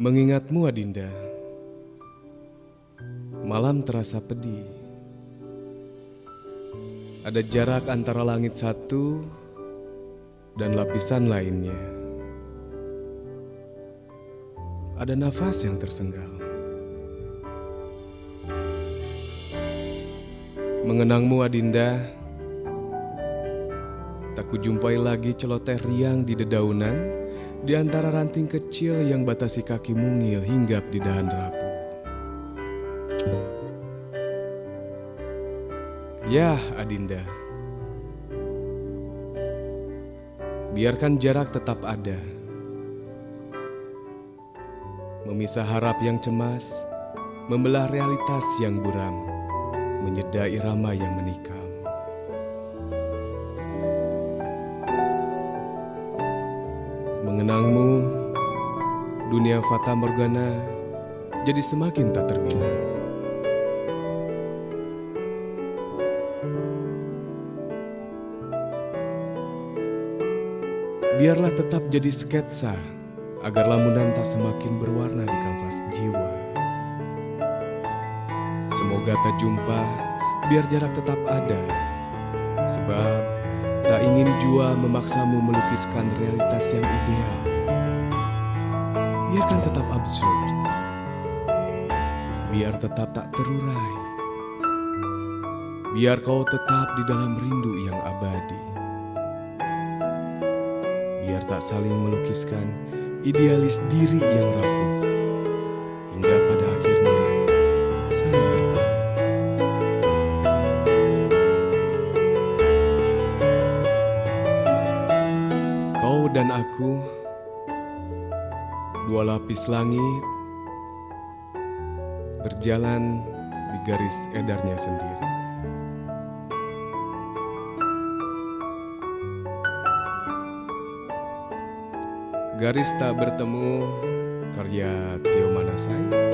Mengingatmu Adinda. Malam terasa pedih. Ada jarak antara langit satu Dan lapisan lainnya. Ada nafas yang tersenggal. Mengenangmu Adinda. Tak kujumpai lagi celoteh riang di dedaunan di antara ranting kecil yang batasi kaki mungil hinggap di dahan rapuh. Ya, Adinda. Biarkan jarak tetap ada. Memisah harap yang cemas, membelah realitas yang buram, menyeda irama yang menikam. Mengenangmu, dunia fata morgana jadi semakin tak terbina. Biarlah tetap jadi sketsa agar lamunan tak semakin berwarna di kanvas jiwa. Semoga tak jumpa, biar jarak tetap ada. Sebab tak ingin jua memaksamu melukiskan realitas yang ideal. Biarkan tetap absurd. Biar tetap tak terurai. Biar kau tetap di dalam rindu yang abadi. Biar tak saling melukiskan idealis diri yang rapuh. Dan aku, dua lapis langit, berjalan di garis edarnya sendiri. Garis tak bertemu, karya Tio Manasai.